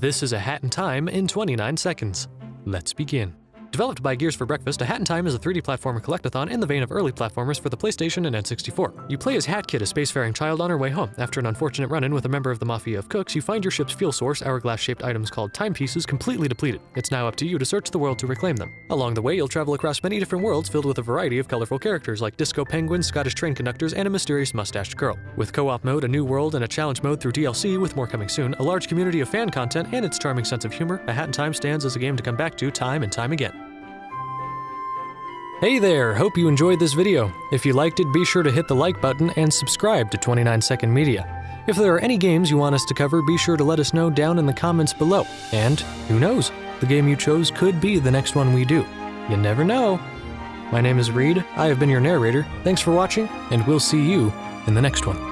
This is A Hat in Time in 29 seconds. Let's begin. Developed by Gears for Breakfast, A Hat in Time is a 3D platformer collectathon in the vein of early platformers for the PlayStation and N64. You play as Hat Kid, a spacefaring child on her way home. After an unfortunate run-in with a member of the Mafia of Cooks, you find your ship's fuel source, hourglass-shaped items called timepieces, completely depleted. It's now up to you to search the world to reclaim them. Along the way, you'll travel across many different worlds filled with a variety of colorful characters like disco penguins, Scottish train conductors, and a mysterious mustached girl. With co-op mode, a new world, and a challenge mode through DLC, with more coming soon, a large community of fan content, and its charming sense of humor, A Hat in Time stands as a game to come back to time and time again. Hey there, hope you enjoyed this video. If you liked it, be sure to hit the like button and subscribe to 29 Second Media. If there are any games you want us to cover, be sure to let us know down in the comments below. And who knows, the game you chose could be the next one we do. You never know. My name is Reed, I have been your narrator, thanks for watching, and we'll see you in the next one.